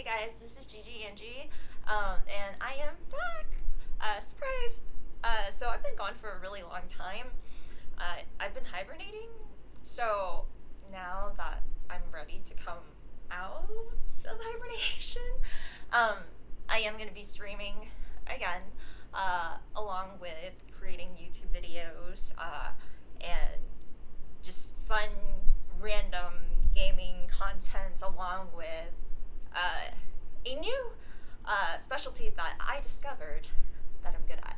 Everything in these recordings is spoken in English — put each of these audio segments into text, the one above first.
Hey guys, this is Gigi Angie, um, and I am back. Uh, surprise! Uh, so I've been gone for a really long time. Uh, I've been hibernating, so now that I'm ready to come out of hibernation, um, I am going to be streaming again, uh, along with creating YouTube videos uh, and just fun, random gaming content along with uh, a new specialty that I discovered that I'm good at,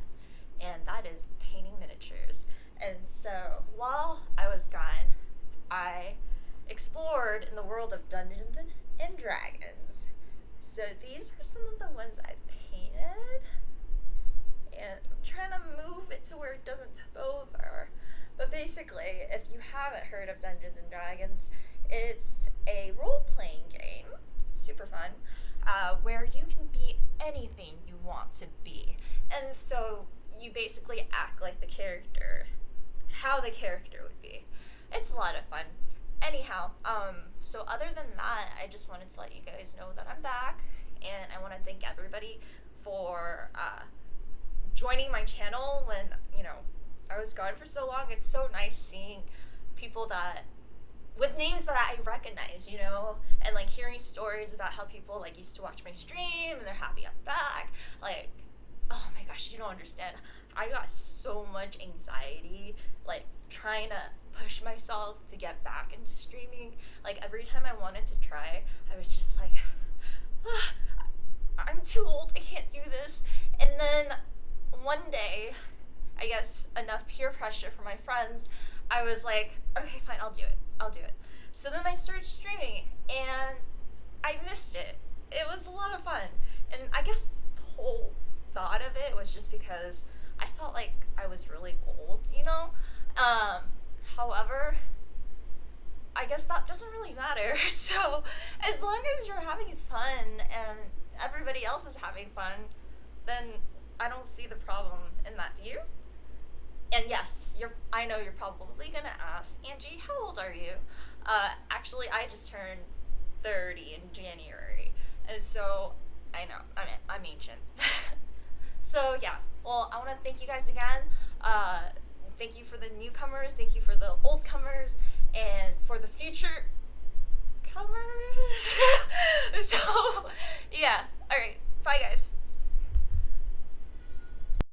and that is painting miniatures. And so while I was gone, I explored in the world of Dungeons and Dragons. So these are some of the ones I painted, and I'm trying to move it to where it doesn't tip over. But basically, if you haven't heard of Dungeons and Dragons, it's a role playing game super fun, uh, where you can anything you want to be. And so you basically act like the character, how the character would be. It's a lot of fun. Anyhow, um, so other than that, I just wanted to let you guys know that I'm back, and I want to thank everybody for uh, joining my channel when, you know, I was gone for so long. It's so nice seeing people that with names that I recognize, you know, and like hearing stories about how people like used to watch my stream and they're happy I'm back. Like, oh my gosh, you don't understand. I got so much anxiety, like trying to push myself to get back into streaming. Like every time I wanted to try, I was just like, ah, I'm too old, I can't do this. And then one day, I guess enough peer pressure from my friends, I was like, okay, fine, I'll do it. I'll do it. So then I started streaming and I missed it. It was a lot of fun. And I guess the whole thought of it was just because I felt like I was really old, you know? Um, however, I guess that doesn't really matter. So as long as you're having fun and everybody else is having fun, then I don't see the problem in that. Do you? And yes, you're. I know you're probably gonna ask, Angie, how old are you? Uh, actually, I just turned 30 in January, and so I know I'm I'm ancient. so yeah, well, I want to thank you guys again. Uh, thank you for the newcomers. Thank you for the old comers, and for the future comers. so yeah, all right, bye guys.